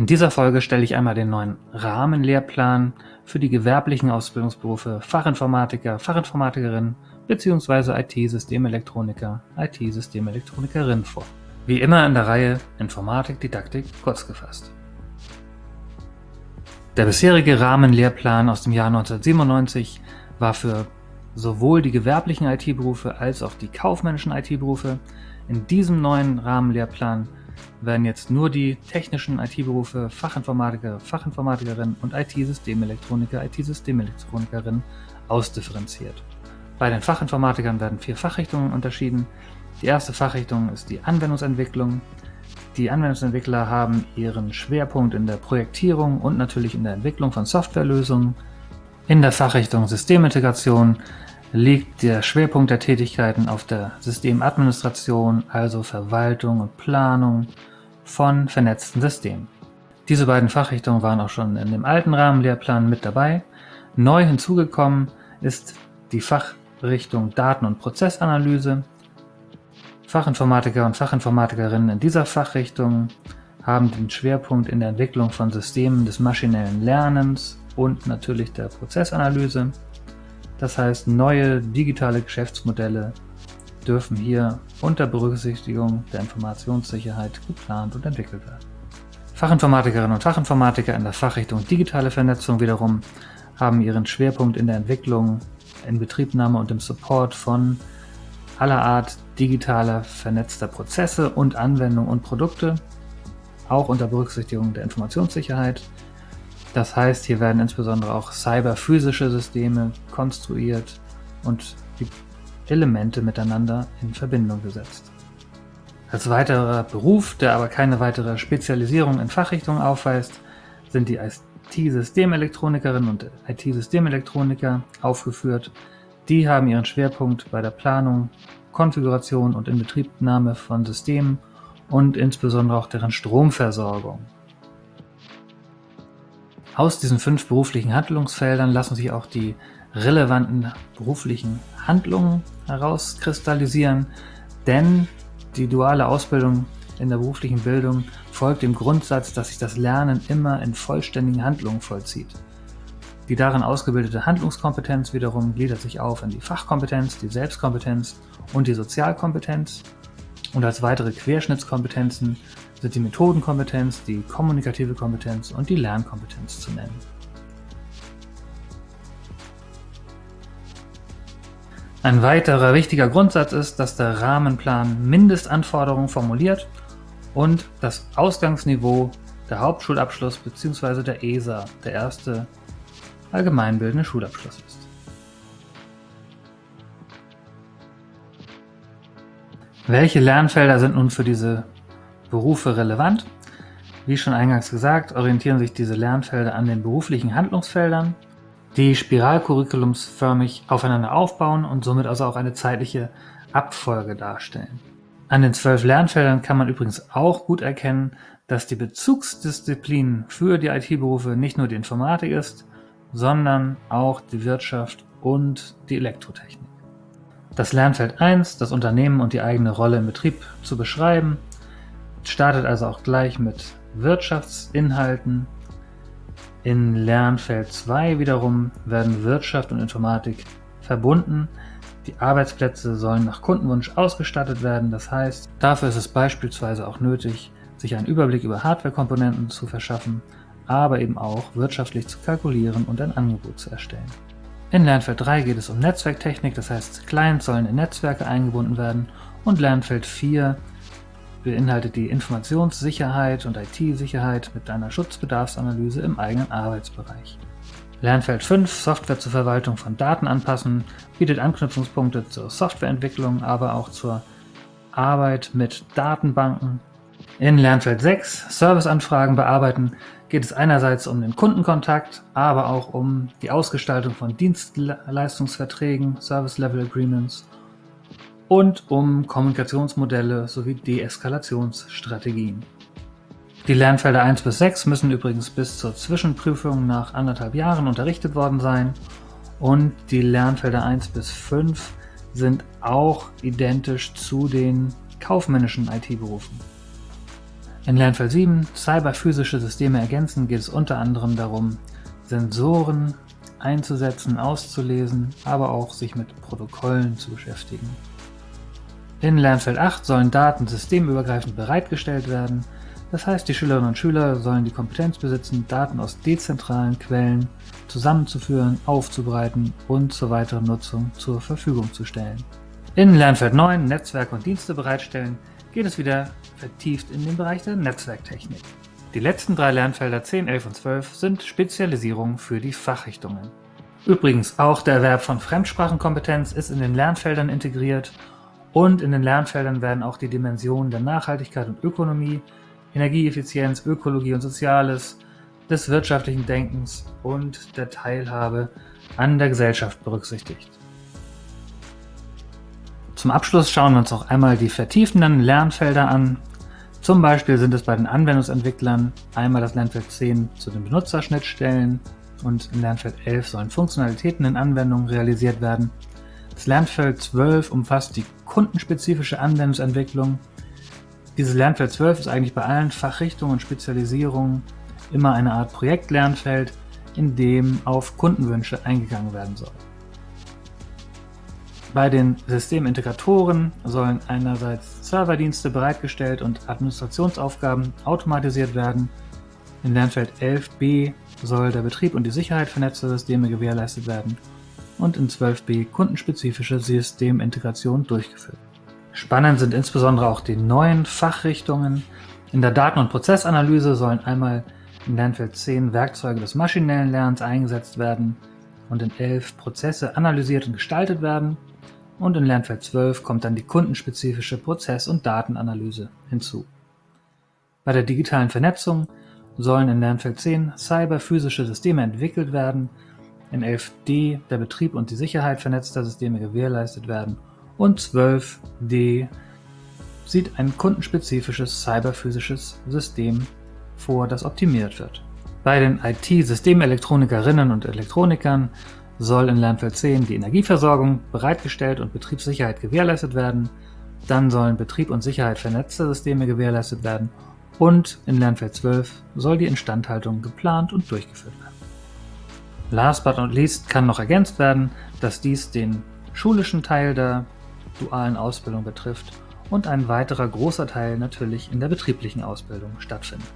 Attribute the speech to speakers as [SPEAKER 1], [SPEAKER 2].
[SPEAKER 1] In dieser Folge stelle ich einmal den neuen Rahmenlehrplan für die gewerblichen Ausbildungsberufe Fachinformatiker, Fachinformatikerin bzw. IT-Systemelektroniker, IT-Systemelektronikerinn vor. Wie immer in der Reihe Informatik, Didaktik kurz gefasst. Der bisherige Rahmenlehrplan aus dem Jahr 1997 war für sowohl die gewerblichen IT-Berufe als auch die kaufmännischen IT-Berufe. In diesem neuen Rahmenlehrplan werden jetzt nur die technischen IT-Berufe Fachinformatiker, Fachinformatikerin und IT-Systemelektroniker, IT-Systemelektronikerinn ausdifferenziert. Bei den Fachinformatikern werden vier Fachrichtungen unterschieden. Die erste Fachrichtung ist die Anwendungsentwicklung. Die Anwendungsentwickler haben ihren Schwerpunkt in der Projektierung und natürlich in der Entwicklung von Softwarelösungen. In der Fachrichtung Systemintegration liegt der Schwerpunkt der Tätigkeiten auf der Systemadministration, also Verwaltung und Planung von vernetzten Systemen. Diese beiden Fachrichtungen waren auch schon in dem alten Rahmenlehrplan mit dabei. Neu hinzugekommen ist die Fachrichtung Daten- und Prozessanalyse. Fachinformatiker und Fachinformatikerinnen in dieser Fachrichtung haben den Schwerpunkt in der Entwicklung von Systemen des maschinellen Lernens und natürlich der Prozessanalyse. Das heißt, neue digitale Geschäftsmodelle dürfen hier unter Berücksichtigung der Informationssicherheit geplant und entwickelt werden. Fachinformatikerinnen und Fachinformatiker in der Fachrichtung Digitale Vernetzung wiederum haben ihren Schwerpunkt in der Entwicklung, Inbetriebnahme und im Support von aller Art digitaler vernetzter Prozesse und Anwendungen und Produkte, auch unter Berücksichtigung der Informationssicherheit. Das heißt, hier werden insbesondere auch cyberphysische Systeme konstruiert und die Elemente miteinander in Verbindung gesetzt. Als weiterer Beruf, der aber keine weitere Spezialisierung in Fachrichtungen aufweist, sind die IT-Systemelektronikerinnen und IT-Systemelektroniker aufgeführt. Die haben ihren Schwerpunkt bei der Planung, Konfiguration und Inbetriebnahme von Systemen und insbesondere auch deren Stromversorgung. Aus diesen fünf beruflichen Handlungsfeldern lassen sich auch die relevanten beruflichen Handlungen herauskristallisieren, denn die duale Ausbildung in der beruflichen Bildung folgt dem Grundsatz, dass sich das Lernen immer in vollständigen Handlungen vollzieht. Die darin ausgebildete Handlungskompetenz wiederum gliedert sich auf in die Fachkompetenz, die Selbstkompetenz und die Sozialkompetenz. Und als weitere Querschnittskompetenzen sind die Methodenkompetenz, die kommunikative Kompetenz und die Lernkompetenz zu nennen. Ein weiterer wichtiger Grundsatz ist, dass der Rahmenplan Mindestanforderungen formuliert und das Ausgangsniveau der Hauptschulabschluss bzw. der ESA, der erste allgemeinbildende Schulabschluss ist. Welche Lernfelder sind nun für diese Berufe relevant? Wie schon eingangs gesagt, orientieren sich diese Lernfelder an den beruflichen Handlungsfeldern die spiralcurriculumsförmig aufeinander aufbauen und somit also auch eine zeitliche Abfolge darstellen. An den zwölf Lernfeldern kann man übrigens auch gut erkennen, dass die Bezugsdisziplin für die IT-Berufe nicht nur die Informatik ist, sondern auch die Wirtschaft und die Elektrotechnik. Das Lernfeld 1, das Unternehmen und die eigene Rolle im Betrieb zu beschreiben, startet also auch gleich mit Wirtschaftsinhalten in Lernfeld 2 wiederum werden Wirtschaft und Informatik verbunden. Die Arbeitsplätze sollen nach Kundenwunsch ausgestattet werden, das heißt, dafür ist es beispielsweise auch nötig, sich einen Überblick über Hardwarekomponenten zu verschaffen, aber eben auch wirtschaftlich zu kalkulieren und ein Angebot zu erstellen. In Lernfeld 3 geht es um Netzwerktechnik, das heißt Clients sollen in Netzwerke eingebunden werden und Lernfeld 4 beinhaltet die Informationssicherheit und IT-Sicherheit mit einer Schutzbedarfsanalyse im eigenen Arbeitsbereich. Lernfeld 5 Software zur Verwaltung von Daten anpassen bietet Anknüpfungspunkte zur Softwareentwicklung, aber auch zur Arbeit mit Datenbanken. In Lernfeld 6 Serviceanfragen bearbeiten geht es einerseits um den Kundenkontakt, aber auch um die Ausgestaltung von Dienstleistungsverträgen, Service Level Agreements und um Kommunikationsmodelle sowie Deeskalationsstrategien. Die Lernfelder 1 bis 6 müssen übrigens bis zur Zwischenprüfung nach anderthalb Jahren unterrichtet worden sein und die Lernfelder 1 bis 5 sind auch identisch zu den kaufmännischen IT-Berufen. In Lernfeld 7 Cyberphysische Systeme ergänzen geht es unter anderem darum, Sensoren einzusetzen, auszulesen, aber auch sich mit Protokollen zu beschäftigen. In Lernfeld 8 sollen Daten systemübergreifend bereitgestellt werden, das heißt die Schülerinnen und Schüler sollen die Kompetenz besitzen, Daten aus dezentralen Quellen zusammenzuführen, aufzubereiten und zur weiteren Nutzung zur Verfügung zu stellen. In Lernfeld 9 Netzwerke und Dienste bereitstellen geht es wieder vertieft in den Bereich der Netzwerktechnik. Die letzten drei Lernfelder 10, 11 und 12 sind Spezialisierungen für die Fachrichtungen. Übrigens, auch der Erwerb von Fremdsprachenkompetenz ist in den Lernfeldern integriert und in den Lernfeldern werden auch die Dimensionen der Nachhaltigkeit und Ökonomie, Energieeffizienz, Ökologie und Soziales, des wirtschaftlichen Denkens und der Teilhabe an der Gesellschaft berücksichtigt. Zum Abschluss schauen wir uns noch einmal die vertiefenden Lernfelder an. Zum Beispiel sind es bei den Anwendungsentwicklern einmal das Lernfeld 10 zu den Benutzerschnittstellen und in Lernfeld 11 sollen Funktionalitäten in Anwendungen realisiert werden. Das Lernfeld 12 umfasst die kundenspezifische Anwendungsentwicklung. Dieses Lernfeld 12 ist eigentlich bei allen Fachrichtungen und Spezialisierungen immer eine Art Projektlernfeld, in dem auf Kundenwünsche eingegangen werden soll. Bei den Systemintegratoren sollen einerseits Serverdienste bereitgestellt und Administrationsaufgaben automatisiert werden. In Lernfeld 11b soll der Betrieb und die Sicherheit vernetzter Systeme gewährleistet werden und in 12b kundenspezifische Systemintegration durchgeführt. Spannend sind insbesondere auch die neuen Fachrichtungen. In der Daten- und Prozessanalyse sollen einmal in Lernfeld 10 Werkzeuge des maschinellen Lernens eingesetzt werden und in 11 Prozesse analysiert und gestaltet werden und in Lernfeld 12 kommt dann die kundenspezifische Prozess- und Datenanalyse hinzu. Bei der digitalen Vernetzung sollen in Lernfeld 10 cyberphysische Systeme entwickelt werden, in 11d der Betrieb und die Sicherheit vernetzter Systeme gewährleistet werden und 12d sieht ein kundenspezifisches cyberphysisches System vor, das optimiert wird. Bei den IT-Systemelektronikerinnen und Elektronikern soll in Lernfeld 10 die Energieversorgung bereitgestellt und Betriebssicherheit gewährleistet werden. Dann sollen Betrieb und Sicherheit vernetzter Systeme gewährleistet werden. Und in Lernfeld 12 soll die Instandhaltung geplant und durchgeführt werden. Last but not least kann noch ergänzt werden, dass dies den schulischen Teil der dualen Ausbildung betrifft und ein weiterer großer Teil natürlich in der betrieblichen Ausbildung stattfindet.